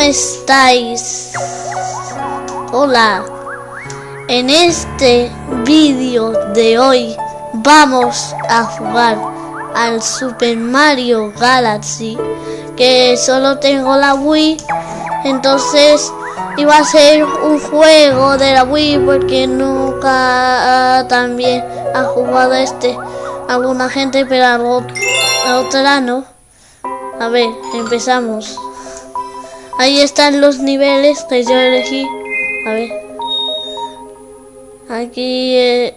¿Cómo estáis? Hola. En este vídeo de hoy vamos a jugar al Super Mario Galaxy que solo tengo la Wii entonces iba a ser un juego de la Wii porque nunca también ha jugado este alguna gente pero a otra no a ver empezamos ahí están los niveles que yo elegí a ver aquí eh,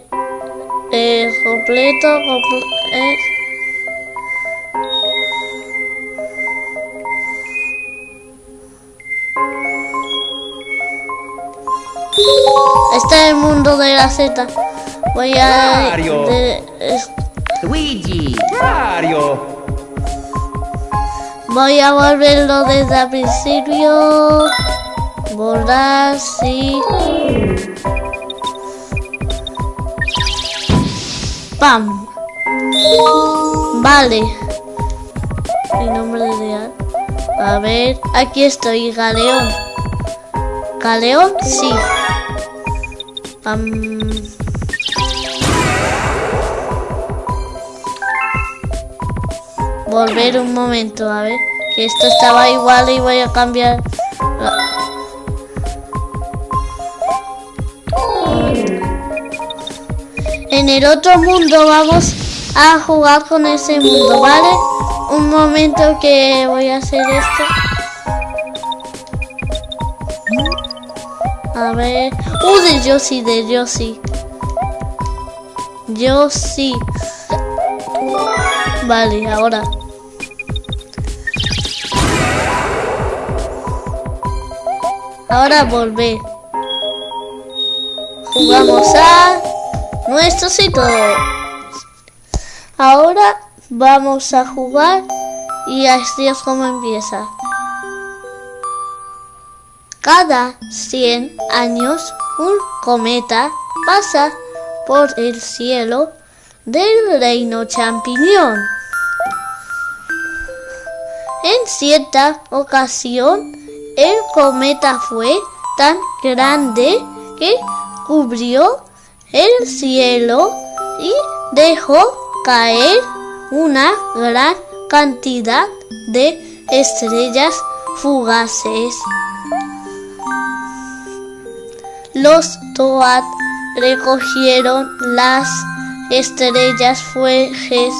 eh, completo eh. Este es el mundo de la Z. Voy a... Mario. Luigi. Mario. Voy a volverlo desde el principio. Borrar, sí. ¡Pam! Vale. Mi nombre real. A ver, aquí estoy, Galeón. ¿Galeón? Sí. Volver un momento, a ver. Que esto estaba igual y voy a cambiar. En el otro mundo vamos a jugar con ese mundo, ¿vale? Un momento que voy a hacer esto. A ver. Uh, de Yoshi, de Yoshi. Yoshi. Vale, ahora. Ahora volver. Jugamos a nuestro sitio. Ahora vamos a jugar y así es como empieza. Cada 100 años un cometa pasa por el cielo del reino champiñón. En cierta ocasión, el cometa fue tan grande que cubrió el cielo y dejó caer una gran cantidad de estrellas fugaces. Los Toad recogieron las estrellas fugaces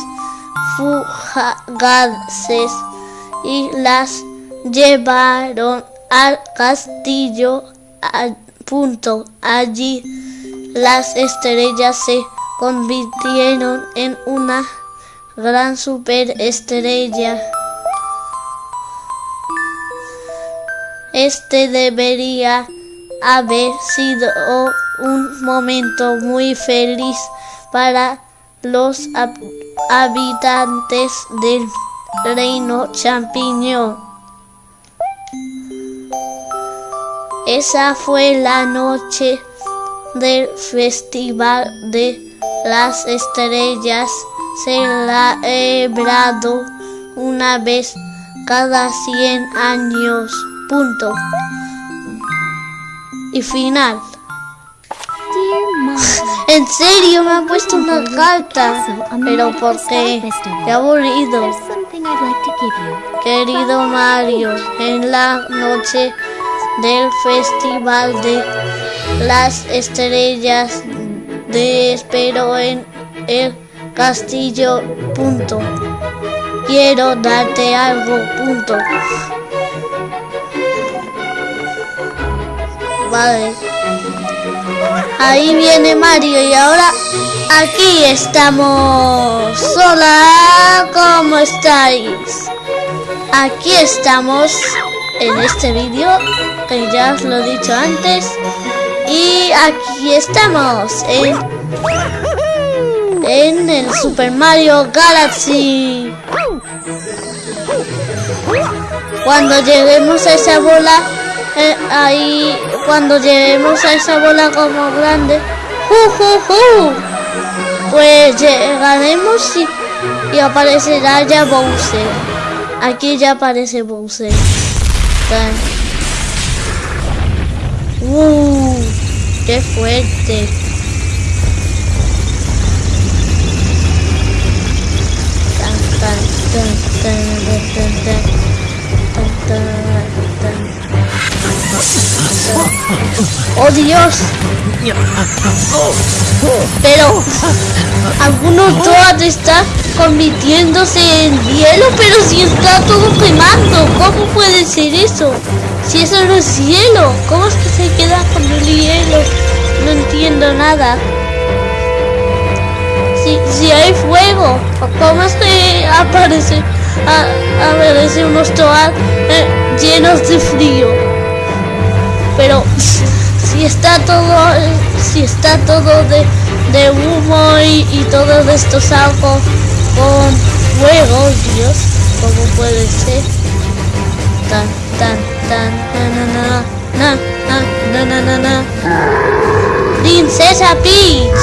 y las llevaron al castillo. punto allí las estrellas se convirtieron en una gran superestrella. Este debería haber sido un momento muy feliz para los habitantes del reino champiñón. Esa fue la noche del festival de las estrellas celebrado una vez cada 100 años. Punto y final. En serio me ha puesto una carta, pero ¿por qué? Qué aburrido. Querido Mario, en la noche del festival de las estrellas de espero en el castillo. Punto. Quiero darte algo. Punto. Ahí viene Mario y ahora aquí estamos. Hola, ¿cómo estáis? Aquí estamos en este vídeo ya os lo he dicho antes. Y aquí estamos en, en el Super Mario Galaxy. Cuando lleguemos a esa bola, eh, ahí cuando lleguemos a esa bola como grande, pues llegaremos y, aparecerá ya Bowser. Aquí ya aparece Bowser. Tan, tan. ¡Oh, Dios! Pero algunos toad están convirtiéndose en hielo, pero si está todo quemando, ¿cómo puede ser eso? Si eso no es hielo, ¿cómo es que se queda con el hielo? No entiendo nada. Si, si hay fuego, ¿cómo es que aparece, a, aparece unos toad eh, llenos de frío? Pero si está todo, si está todo de, de humo y, y todo esto es algo con fuego, Dios, ¿cómo puede ser? Tan, tan, Princesa Peach,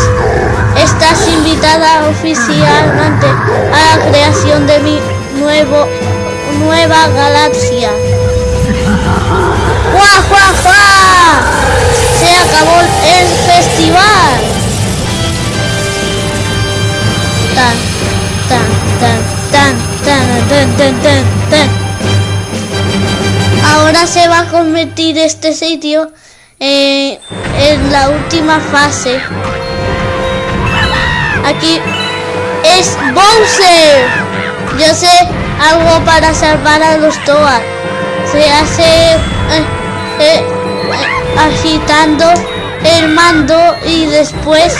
estás invitada oficialmente a la creación de mi nuevo, nueva galaxia. ¡Guau, guau, guau! Se acabó el festival. Ahora se va a convertir este sitio eh, en la última fase. Aquí es Bowser. Yo sé algo para salvar a los Toad. Se hace eh, eh, agitando el mando y después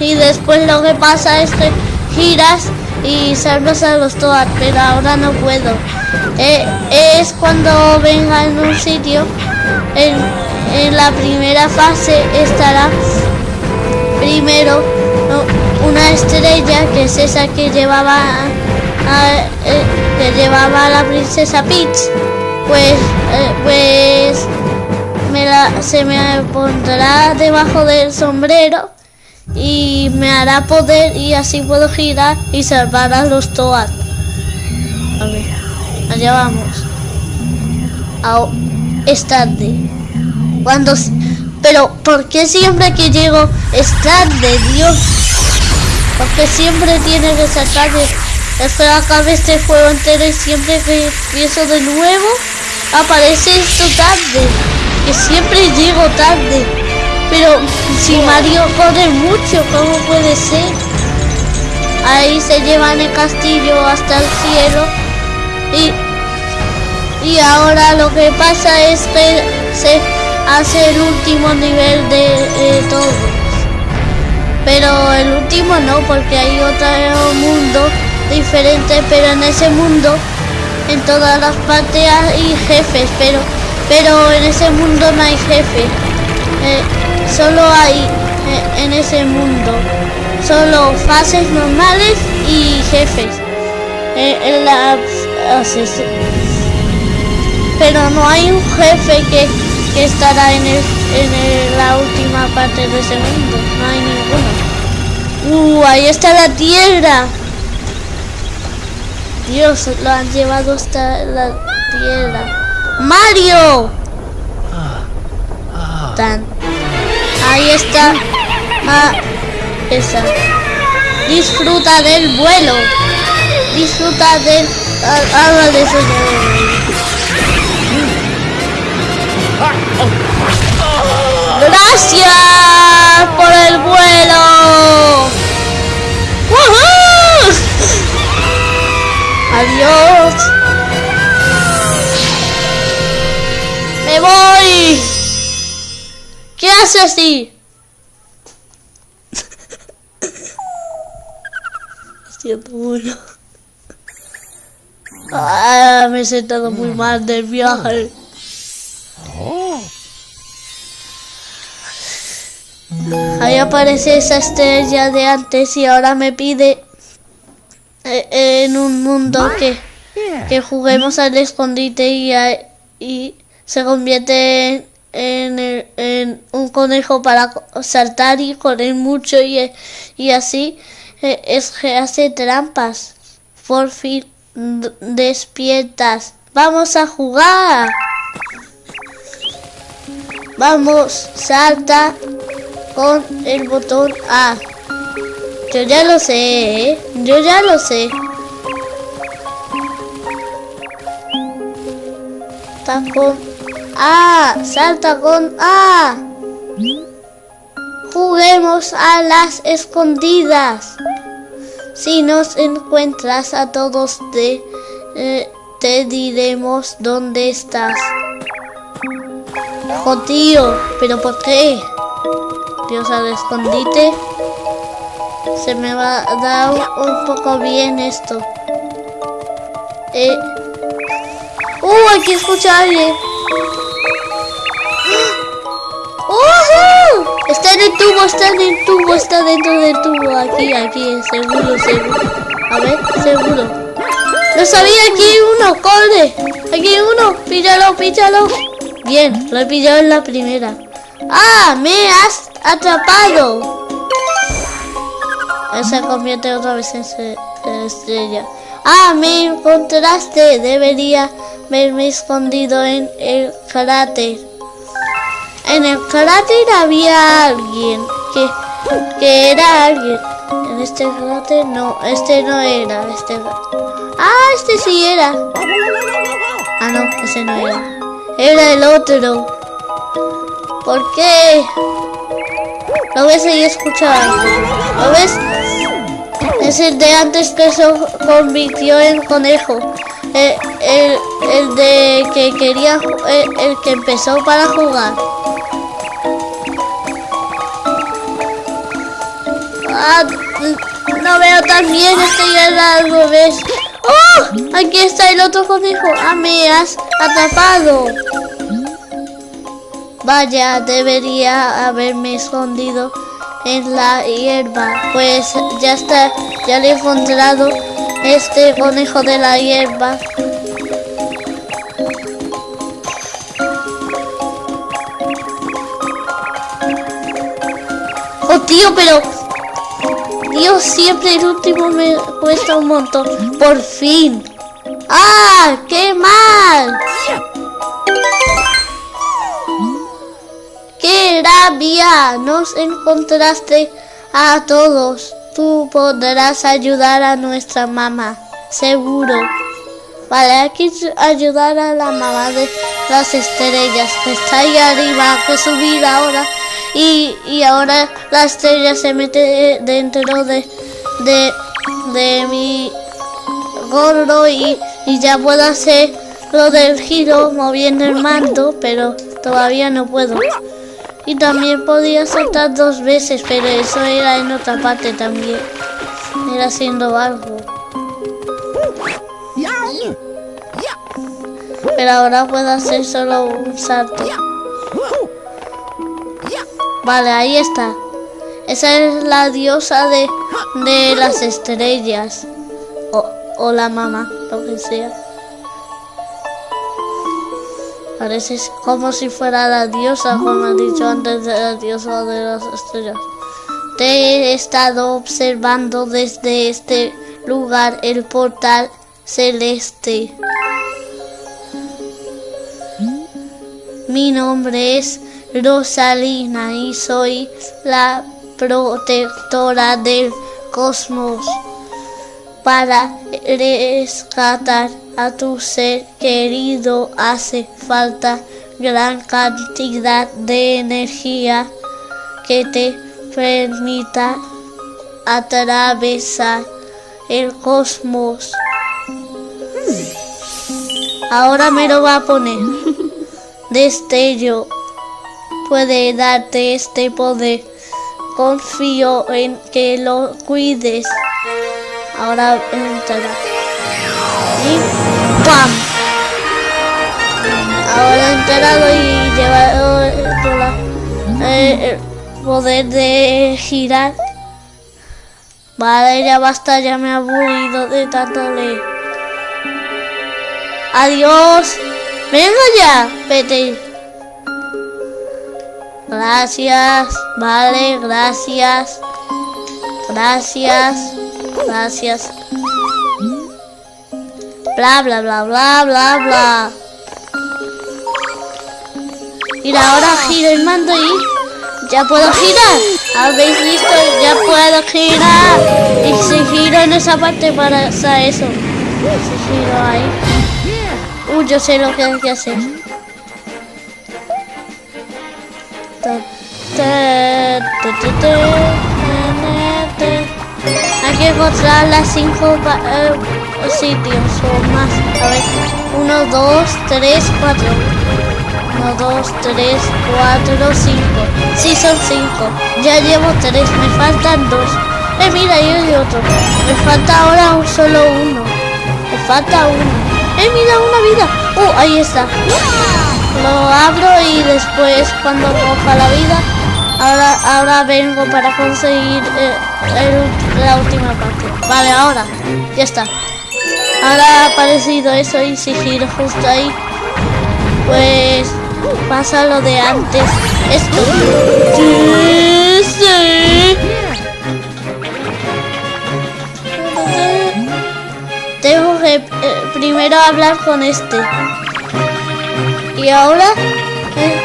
y después lo que pasa es que giras y salvas a los pero ahora no puedo. Eh, es cuando venga en un sitio, en, la primera fase estará primero una estrella que es esa que llevaba eh, que llevaba a la princesa Peach. Pues, eh, pues se me pondrá debajo del sombrero y me hará poder y así puedo girar y salvar a los Toad. A ver, allá vamos. Au, es tarde. Cuando, pero ¿por qué siempre que llego es tarde, Dios? Porque siempre tiene que ser tarde. Acabe este juego entero y siempre que empiezo de nuevo aparece esto tarde. Que siempre llego tarde. Pero si Mario corre mucho, ¿cómo puede ser? Ahí se llevan el castillo hasta el cielo. Y, y ahora lo que pasa es que se hace el último nivel de todos. Pero el último no, porque hay otro mundo diferente, pero en ese mundo, en todas las partes hay jefes, pero, pero en ese mundo no hay jefe. Eh, solo hay eh, en ese mundo solo fases normales y jefes. Eh, en la, ases- pero no hay un jefe que, que estará en, el, en el- la última parte de ese mundo. No hay ninguno. Uh, ahí está la tierra. Dios, lo han llevado hasta la tierra. Mario. Tan. Ahí está. Ah, esa. Disfruta del vuelo. Disfruta del. ah, Habla de eso. Gracias por el vuelo. ¡Woohoo! Adiós. Me voy. ¿Qué hace así? Siento bueno. Ah, me he sentado muy mal del viaje. Ahí aparece esa estrella de antes y ahora me pide eh, en un mundo que, que juguemos al escondite y, a- y se convierte en, en el- en un conejo para saltar y correr mucho y, y así eh, es que hace trampas. Por fin despiertas. Vamos a jugar. Vamos, salta con el botón A. Yo ya lo sé, ¿eh? Yo ya lo sé. Salta con A. Salta con A. Juguemos a las escondidas. Si nos encuentras a todos te, eh, te diremos dónde estás. Tío, ¿pero por qué? Dios al escondite. Se me va a dar un poco bien esto. Eh. ¡Uh! Aquí escucha a alguien. ¡Oh! Está en el tubo, está en el tubo, está dentro del tubo. Aquí, aquí, seguro, seguro. A ver, seguro. No sabía, aquí uno, corre. Aquí hay uno, píllalo, píllalo. Bien, lo he pillado en la primera. ¡Ah! ¡Me has atrapado! Él se convierte otra vez en estrella. ¡Ah! ¡Me encontraste! Debería haberme escondido en el cráter. En el cráter había alguien que, que era alguien. En este cráter no, este no era. Este... Ah, este sí era. Ah, no, ese no era. Era el otro. ¿Por qué? ¿Lo ves ahí escuchar? ¿Lo ves? Es el de antes que se convirtió en conejo. El, el, de que quería, el, el, que empezó para jugar. Ah, no veo tan bien, estoy al revés. ¡Oh! Aquí está el otro conejo. Ah, me has atrapado. Vaya, debería haberme escondido en la hierba. Pues ya está, ya le he encontrado este conejo de la hierba. Oh tío, pero Dios, siempre el último me cuesta un montón. Por fin. ¡Ah! ¡Qué mal! ¡Qué rabia! Nos encontraste a todos. Tú podrás ayudar a nuestra mamá. Seguro. Vale, hay que ayudar a la mamá de las estrellas que está ahí arriba, que subir ahora y, ahora la estrella se mete dentro de, de, mi gorro y, y ya puedo hacer lo del giro moviendo el mando, pero todavía no puedo. Y también podía saltar dos veces, pero eso era en otra parte también. Era haciendo algo. Pero ahora puedo hacer solo un salto. Vale, ahí está. Esa es la diosa de, de las estrellas. O, o la mamá, lo que sea. Parece como si fuera la diosa, como he dicho antes, de la diosa de las estrellas. Te he estado observando desde este lugar el portal celeste. Mi nombre es Rosalina y soy la protectora del cosmos. Para rescatar a tu ser querido hace falta gran cantidad de energía que te permita atravesar el cosmos. Ahora me lo va a poner. Destello puede darte este poder. Confío en que lo cuides. Ahora entrará. Y ¡pam! Ahora he entrado y llevado el poder de girar. Vale, ya basta, ya me he aburrido de tanto leer. Adiós. Venga ya, vete. Gracias, vale, gracias. Gracias, gracias. Bla, bla, bla, bla, bla, bla. Y ahora giro el mando y ya puedo girar. ¿Habéis visto? Ya puedo girar. Y si giro en esa parte para eso. Si giro ahí. Uy, yo sé lo que hay que hacer. Hay que encontrar las cinco eh, sitios o más. A ver, uno, dos, tres, cuatro. Uno, dos, tres, cuatro, cinco. Sí, son cinco. Ya llevo tres, me faltan dos. Eh, mira, ahí hay otro. Me falta ahora un solo uno. Me falta uno. Eh, mira, una vida. Oh, ahí está. Lo abro y después cuando coja la vida, ahora, ahora vengo para conseguir eh, la última parte. Vale, ahora. Ya está. Ahora ha aparecido eso y si giro justo ahí, pues pasa lo de antes. Esto. Tengo que eh, primero hablar con este. Y ahora eh,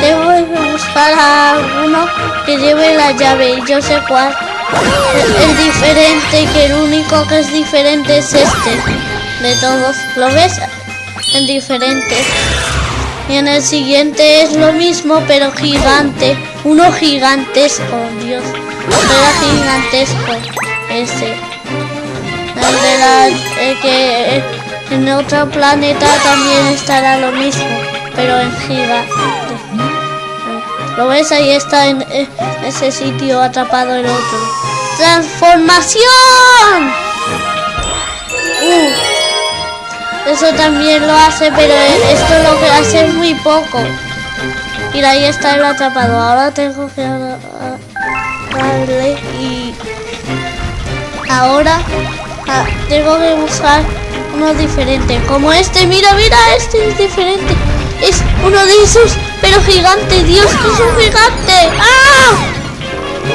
tengo que buscar a uno que lleve la llave y yo sé cuál. El, diferente, que el único que es diferente es este de todos. ¿Lo ves? El diferente. Y en el siguiente es lo mismo, pero gigante. Uno gigantesco, Dios. Era gigantesco. Ese. El de la... que en otro planeta también estará lo mismo, pero en gigante. ¿Lo ves? Ahí está en ese sitio atrapado el otro. ¡Transformación! Uh, eso también lo hace, pero esto lo que hace es muy poco. Y ahí está el atrapado. Ahora tengo que darle y... Ahora ah, tengo que buscar uno diferente. Como este. Mira, mira, este es diferente. Es uno de esos pero gigante, Dios, que es un gigante. ¡Ah!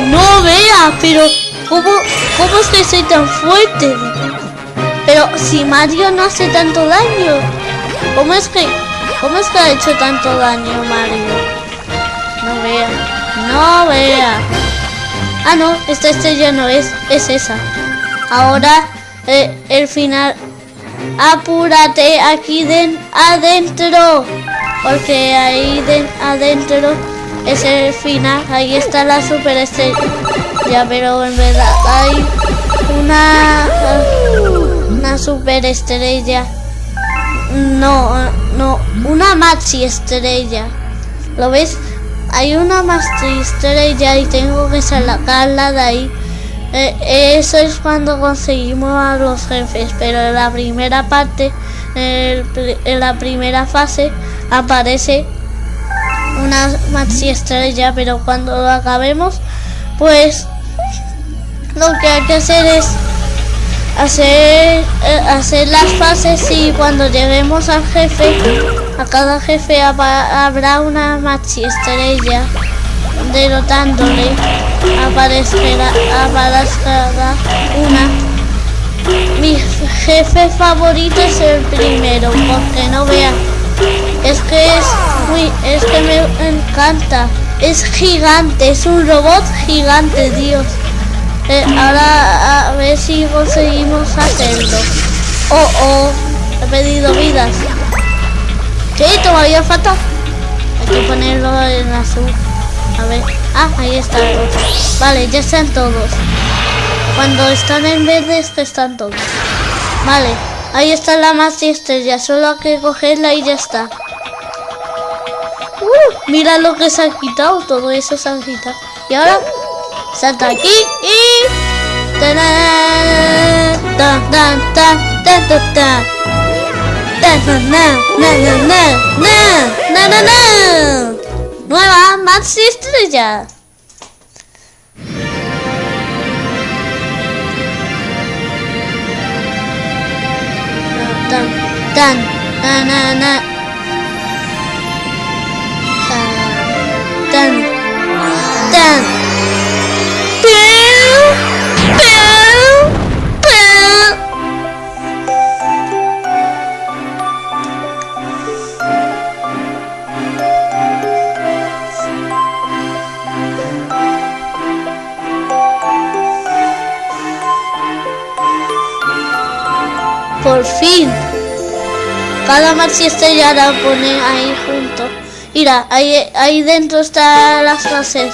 No vea, pero ¿cómo, ¿cómo es que soy tan fuerte? Pero si Mario no hace tanto daño. ¿Cómo es que, cómo es que ha hecho tanto daño Mario? No vea, no vea. Ah, no, esta estrella no es, es esa. Ahora eh, el final. Apúrate aquí den, adentro porque ahí de, adentro es el final, ahí está la super estrella, ya pero en verdad hay una, una super estrella, no, no, una maxi estrella, ¿lo ves? Hay una maxi estrella y tengo que sacarla de ahí. Eh, eso es cuando conseguimos a los jefes, pero en la primera parte, en la primera fase, aparece una maxi estrella, pero cuando lo acabemos, pues lo que hay que hacer es hacer eh, hacer las fases y cuando lleguemos al jefe, a cada jefe habrá una maxi estrella derrotándole. Aparecerá, aparecerá una. Mi jefe favorito es el primero porque no vean es que es muy, es que me encanta. Es gigante, es un robot gigante, Dios. Eh, ahora a ver si conseguimos hacerlo. Oh, oh, he pedido vidas. Sí, todavía falta. Hay que ponerlo en azul. A ver. Ah, ahí está. Vale, ya están todos. Cuando están en verde es que están todos. Vale, ahí está la más estrella. Solo hay que cogerla y ya está. Uh, mira lo que se ha quitado, todo eso se ha quitado. Y ahora salta aquí y... Nueva Maxi Estrella. Tan, tan, na, na, na. Por fin. Cada mar si estrella la pone ahí junto. Mira, ahí, ahí dentro está las frases.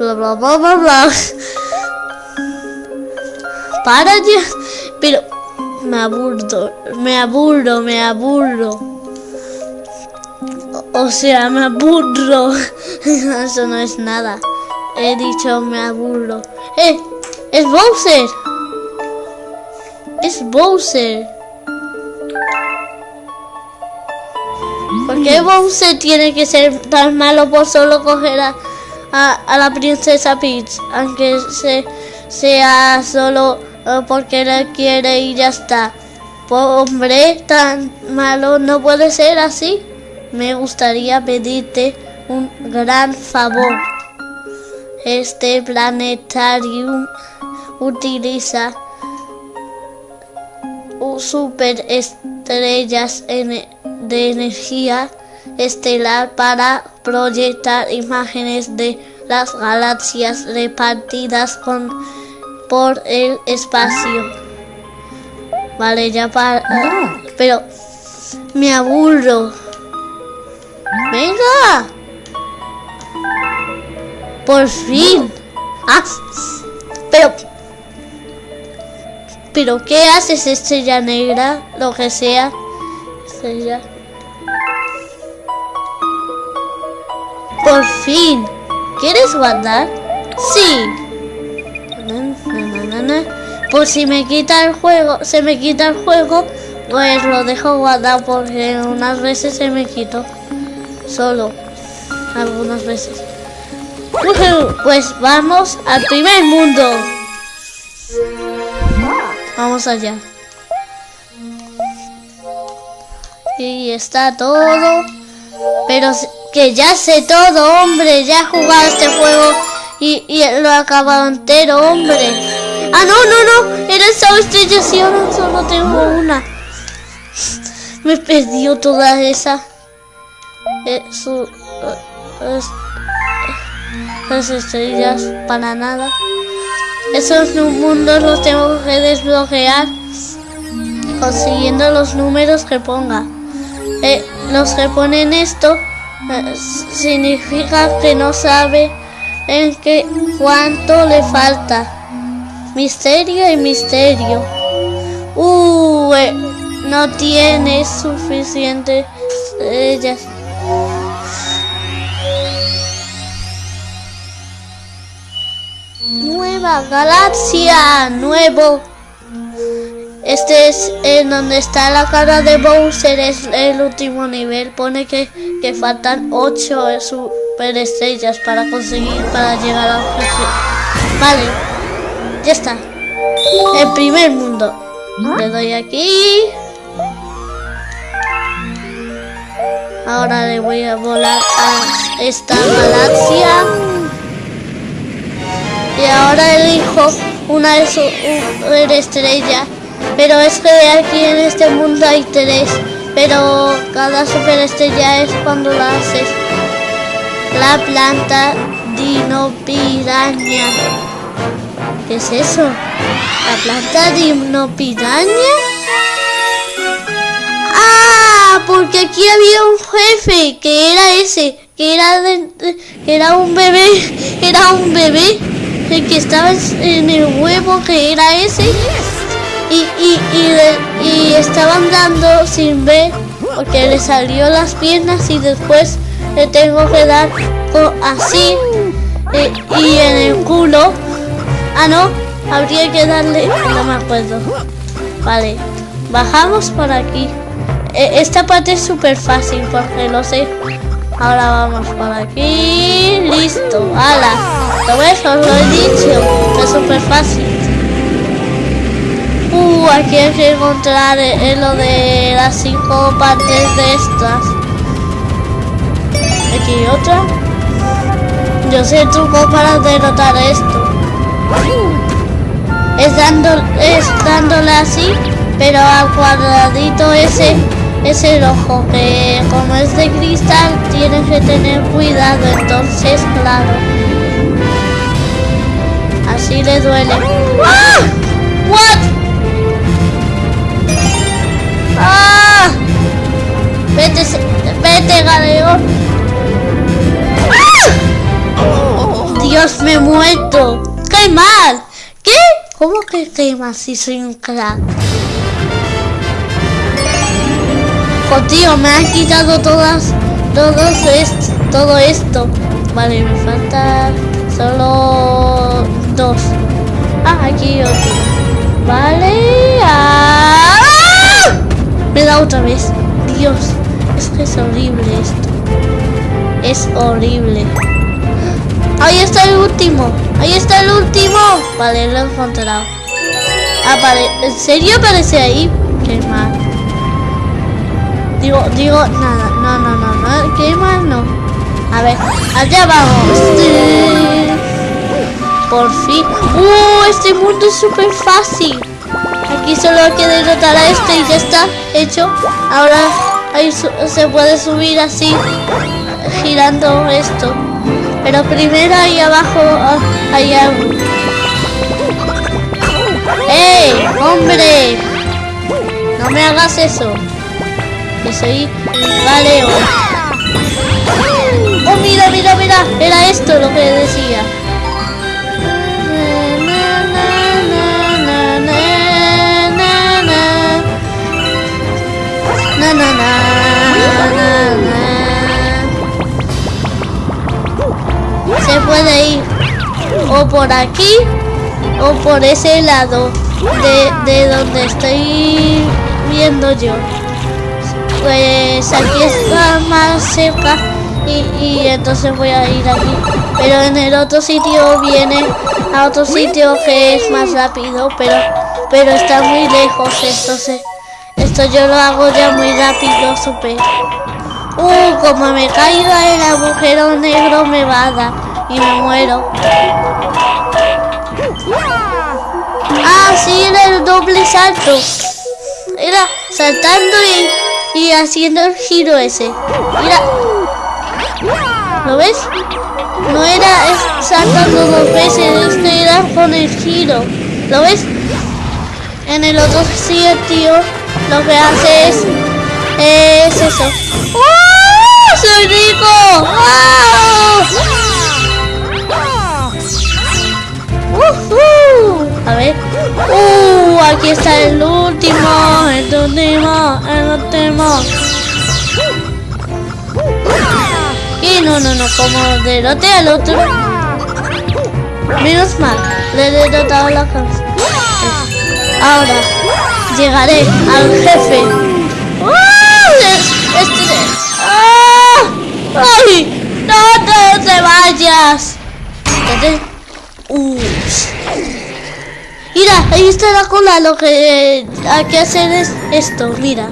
bla bla bla bla para ya pero me aburro me aburro me aburro o sea me aburro eso no es nada. He dicho me aburro eh es Bowser. Es Bowser. ¿Por qué Bowser tiene que ser tan malo por solo coger a, a, la princesa Peach? Aunque se, sea solo eh, porque le quiere y ya está. Hombre, tan malo no puede ser así. Me gustaría pedirte un gran favor. Este planetario utiliza super estrellas en de energía estelar para proyectar imágenes de las galaxias repartidas con, por el espacio. Vale, ya para... Pero me aburro. Venga. Por fin. Ah, pero... Pero ¿qué haces estrella negra? Lo que sea. Estrella. Por fin. ¿Quieres guardar? Sí. Pues si me quita el juego, se me quita el juego, pues lo dejo guardar porque unas veces se me quitó. Solo. Algunas veces. Pues vamos al primer mundo. Vamos allá. Y está todo. Pero que ya sé todo, hombre. Ya he jugado este juego y, lo he acabado entero, hombre. Ah, no, no, no. Era esa estrella y ahora solo tengo una. Me perdió toda esa. Eh, eh, las estrellas para nada. Esos mundos los tengo que desbloquear consiguiendo los números que ponga. Eh, los que ponen esto significa que no sabe en qué cuánto le falta. Misterio y misterio. Uh, no tiene suficiente ellas. Nueva galaxia, nuevo este es en donde está la cara de Bowser, es el último nivel. Pone que, que faltan 8 super estrellas para conseguir, para llegar al jefe. Vale, ya está. El primer mundo. Le doy aquí. Ahora le voy a volar a esta galaxia. Y ahora elijo una de sus estrellas pero es que aquí en este mundo hay tres, pero cada superestrella es cuando la haces. La planta dinopiraña. ¿Qué es eso? ¿La planta dinopiraña? Ah, porque aquí había un jefe, que era ese, que era, que era un bebé, era un bebé, el que estaba en el huevo, que era ese y, y, y, dando sin ver porque le salió las piernas y después le tengo que dar así y, en el culo. Ah, no, habría que darle, no me acuerdo. Vale, bajamos por aquí. E, esta parte es súper fácil porque lo sé. Ahora vamos por aquí. Listo, ala. Todo eso lo he dicho. Es súper fácil. Uh, aquí hay que encontrar eh, lo de las cinco partes de estas. Aquí hay otra. Yo sé el truco para derrotar esto. Es, dando, es dándole así, pero al cuadradito ese es el ojo, que como es de cristal tienes que tener cuidado, entonces claro. Así le duele. ¡Ah! ¿What? ¡Ah! Vete, vete, galeón. ¡Ah! Dios, me he muerto. ¡Qué mal! ¿Qué? ¿Cómo que qué mal si soy un crack? Oh, tío, me han quitado todas, todos esto, todo esto. Vale, me falta solo dos. Ah, aquí otro. Vale. ¡Ah! Me da otra vez. Dios, es que es horrible esto. Es horrible. Ahí está el último. Ahí está el último. Vale, lo he encontrado. Ah. ¿En serio aparece ahí? Qué mal. Digo, digo, nada, no, no, no, no, ¿qué más no? A ver, allá vamos. Por fin. ¡Uh! Este mundo es súper fácil. Aquí solo hay que derrotar a este y ya está hecho. Ahora ahí se puede subir así, girando esto. Pero primero ahí abajo ah, hay algo. ¡Ey! ¡Hombre! No me hagas eso que soy galeo. Oh, mira, mira, mira, era esto lo que decía. Se puede ir o por aquí o por ese lado de, de donde estoy viendo yo pues aquí está más cerca y, entonces voy a ir aquí. Pero en el otro sitio viene a otro sitio que es más rápido, pero, pero está muy lejos. Entonces, esto yo lo hago ya muy rápido, super. Uh, como me caiga el agujero negro me va a dar y me muero. Ah, sí, era el doble salto. Era saltando y y haciendo el giro ese. Mira. ¿Lo ves? No era saltando dos veces, este era con el giro. ¿Lo ves? En el otro sitio lo que hace es, es eso. ¡Oh! ¡Soy rico! A ver. Uh, aquí está el último, el último, el último. Y no, no, no, como derrote al otro. Menos mal, le he derrotado la cabeza. Ahora llegaré al jefe. ¡Ah! ¡Ay! ¡No, te vayas! Mira, ahí está la cola. Lo que hay que hacer es esto. Mira.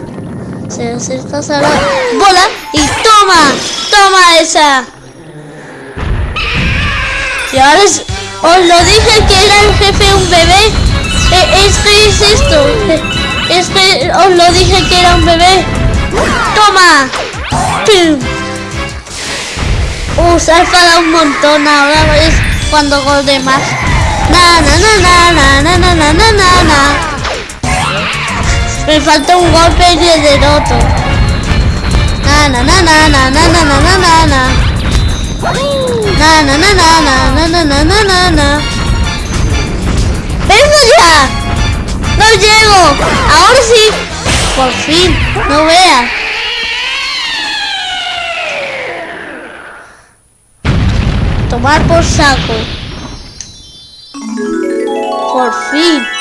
Se acerca a la bola y toma. Toma esa. Y ahora os lo dije que era el jefe un bebé. Eh, es que es esto. Eh, es que os lo dije que era un bebé. Toma. Uh, se ha enfadado un montón. Ahora es cuando gol de más. Na na na na na na na na na na. Me falta un golpe de na na na na na na na na na na. Na na na na na na na na na na na. ¡Vengo ya! ¡No llego! ¡Ahora sí! Por fin, no veas. Tomar por saco. Por fin.